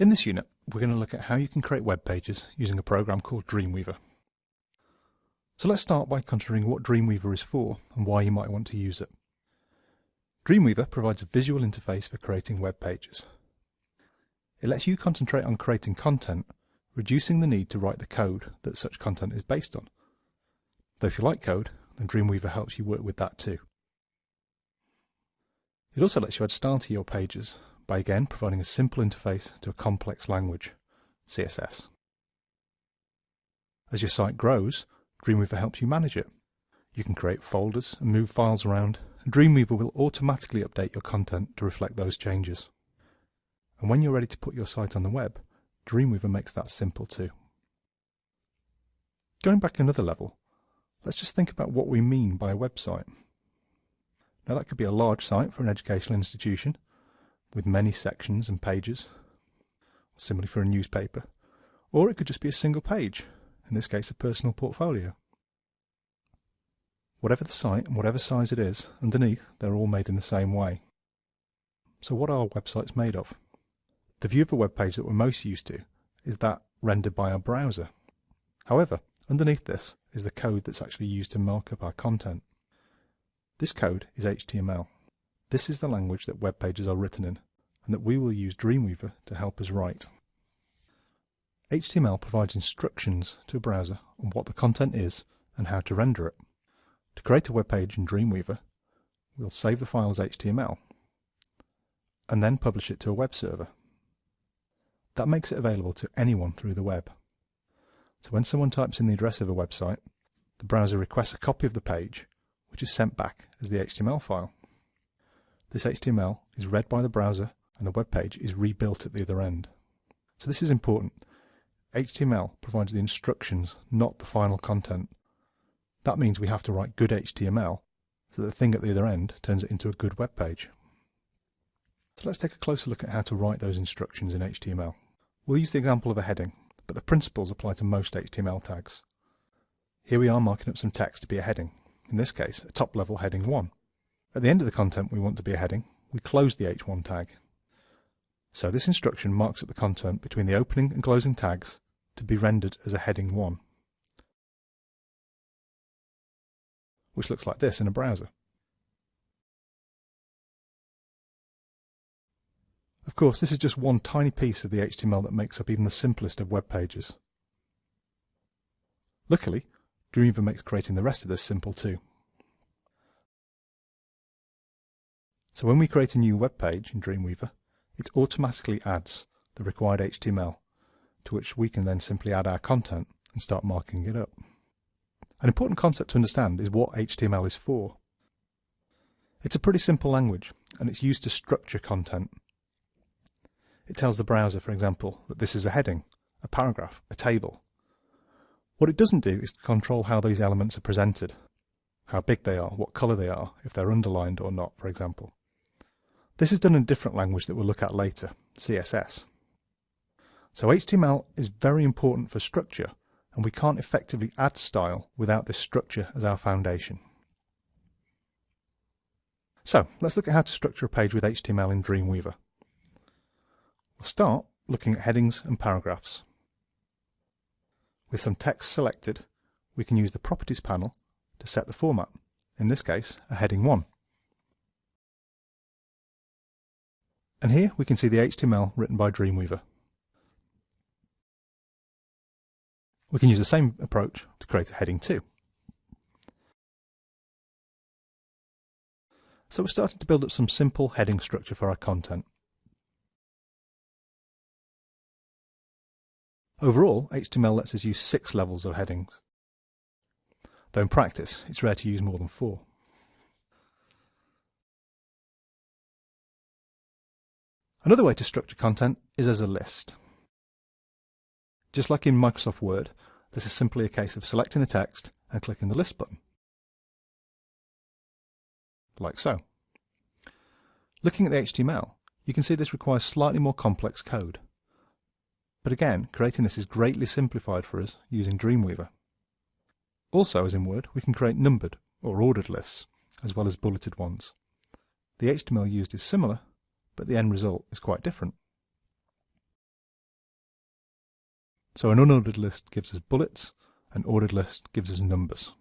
In this unit, we're going to look at how you can create web pages using a program called Dreamweaver. So let's start by considering what Dreamweaver is for and why you might want to use it. Dreamweaver provides a visual interface for creating web pages. It lets you concentrate on creating content, reducing the need to write the code that such content is based on. Though if you like code, then Dreamweaver helps you work with that too. It also lets you add style to your pages by again providing a simple interface to a complex language, CSS. As your site grows, Dreamweaver helps you manage it. You can create folders and move files around, and Dreamweaver will automatically update your content to reflect those changes. And when you're ready to put your site on the web, Dreamweaver makes that simple too. Going back another level, let's just think about what we mean by a website. Now that could be a large site for an educational institution, with many sections and pages, similarly for a newspaper, or it could just be a single page, in this case a personal portfolio. Whatever the site and whatever size it is, underneath they're all made in the same way. So what are websites made of? The view of a web page that we're most used to is that rendered by our browser. However, underneath this is the code that's actually used to mark up our content. This code is HTML. This is the language that web pages are written in, and that we will use Dreamweaver to help us write. HTML provides instructions to a browser on what the content is and how to render it. To create a web page in Dreamweaver, we'll save the file as HTML and then publish it to a web server. That makes it available to anyone through the web. So when someone types in the address of a website, the browser requests a copy of the page, which is sent back as the HTML file. This HTML is read by the browser and the web page is rebuilt at the other end. So this is important. HTML provides the instructions, not the final content. That means we have to write good HTML so that the thing at the other end turns it into a good web page. So let's take a closer look at how to write those instructions in HTML. We'll use the example of a heading, but the principles apply to most HTML tags. Here we are marking up some text to be a heading, in this case a top-level heading 1. At the end of the content we want to be a heading, we close the h1 tag. So this instruction marks up the content between the opening and closing tags to be rendered as a heading 1, which looks like this in a browser. Of course, this is just one tiny piece of the HTML that makes up even the simplest of web pages. Luckily, Dreamweaver makes creating the rest of this simple too. So when we create a new web page in Dreamweaver, it automatically adds the required HTML, to which we can then simply add our content and start marking it up. An important concept to understand is what HTML is for. It's a pretty simple language, and it's used to structure content. It tells the browser, for example, that this is a heading, a paragraph, a table. What it doesn't do is control how these elements are presented, how big they are, what colour they are, if they're underlined or not, for example. This is done in a different language that we'll look at later, CSS. So HTML is very important for structure, and we can't effectively add style without this structure as our foundation. So let's look at how to structure a page with HTML in Dreamweaver. We'll start looking at headings and paragraphs. With some text selected, we can use the Properties panel to set the format, in this case a heading 1. And here we can see the HTML written by Dreamweaver. We can use the same approach to create a heading 2. So we're starting to build up some simple heading structure for our content. Overall, HTML lets us use six levels of headings, though in practice it's rare to use more than four. Another way to structure content is as a list. Just like in Microsoft Word, this is simply a case of selecting the text and clicking the List button. Like so. Looking at the HTML, you can see this requires slightly more complex code. But again, creating this is greatly simplified for us using Dreamweaver. Also, as in Word, we can create numbered or ordered lists, as well as bulleted ones. The HTML used is similar, but the end result is quite different. So an unordered list gives us bullets, an ordered list gives us numbers.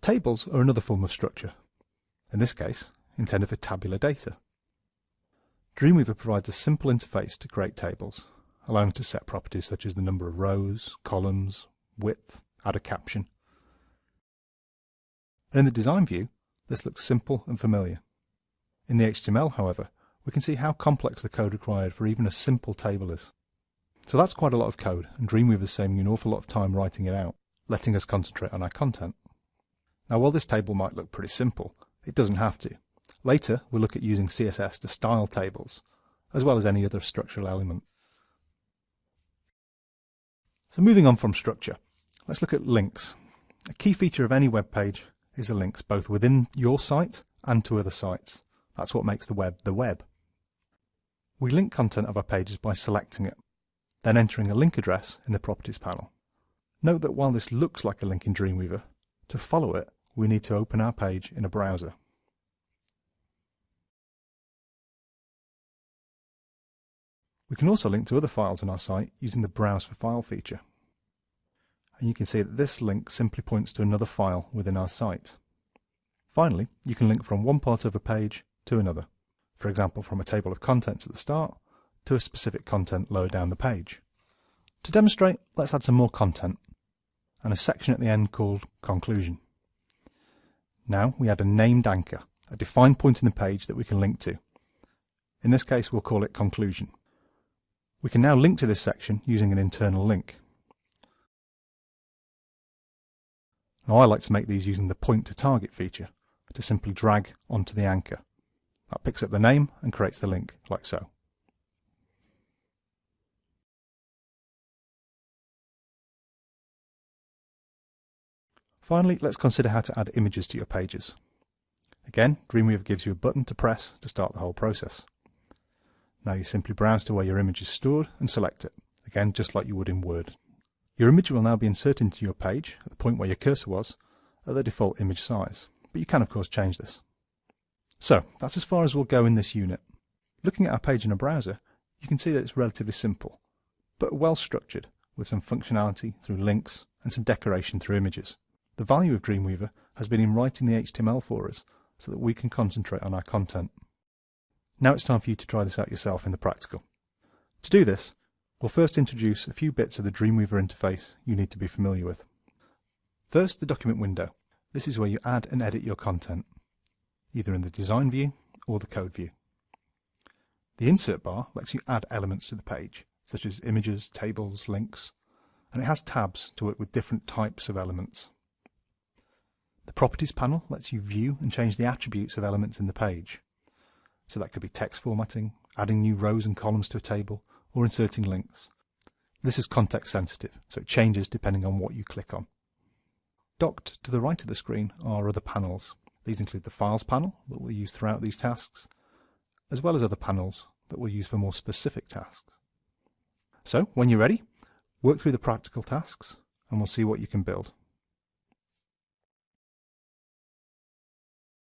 Tables are another form of structure, in this case intended for tabular data. Dreamweaver provides a simple interface to create tables, allowing to set properties such as the number of rows, columns, width, add a caption. And in the design view, this looks simple and familiar. In the HTML, however, we can see how complex the code required for even a simple table is. So that's quite a lot of code, and Dreamweaver is saving you an awful lot of time writing it out, letting us concentrate on our content. Now while this table might look pretty simple, it doesn't have to. Later, we'll look at using CSS to style tables, as well as any other structural element. So moving on from structure, let's look at links. A key feature of any web page is the links both within your site and to other sites. That's what makes the web the web. We link content of our pages by selecting it, then entering a link address in the Properties panel. Note that while this looks like a link in Dreamweaver, to follow it, we need to open our page in a browser. We can also link to other files on our site using the Browse for File feature. And you can see that this link simply points to another file within our site. Finally, you can link from one part of a page to another, for example from a table of contents at the start to a specific content lower down the page. To demonstrate, let's add some more content and a section at the end called Conclusion. Now we add a named anchor, a defined point in the page that we can link to. In this case we'll call it Conclusion. We can now link to this section using an internal link. Now I like to make these using the point to target feature to simply drag onto the anchor. That picks up the name and creates the link, like so. Finally, let's consider how to add images to your pages. Again, Dreamweaver gives you a button to press to start the whole process. Now you simply browse to where your image is stored and select it, again just like you would in Word. Your image will now be inserted into your page at the point where your cursor was at the default image size, but you can of course change this. So that's as far as we'll go in this unit. Looking at our page in a browser, you can see that it's relatively simple, but well structured with some functionality through links and some decoration through images. The value of Dreamweaver has been in writing the HTML for us so that we can concentrate on our content. Now it's time for you to try this out yourself in the practical. To do this, we'll first introduce a few bits of the Dreamweaver interface you need to be familiar with. First, the document window. This is where you add and edit your content, either in the design view or the code view. The insert bar lets you add elements to the page, such as images, tables, links, and it has tabs to work with different types of elements. The properties panel lets you view and change the attributes of elements in the page. So that could be text formatting, adding new rows and columns to a table, or inserting links. This is context sensitive, so it changes depending on what you click on. Docked to the right of the screen are other panels. These include the Files panel that we'll use throughout these tasks, as well as other panels that we'll use for more specific tasks. So, when you're ready, work through the practical tasks and we'll see what you can build.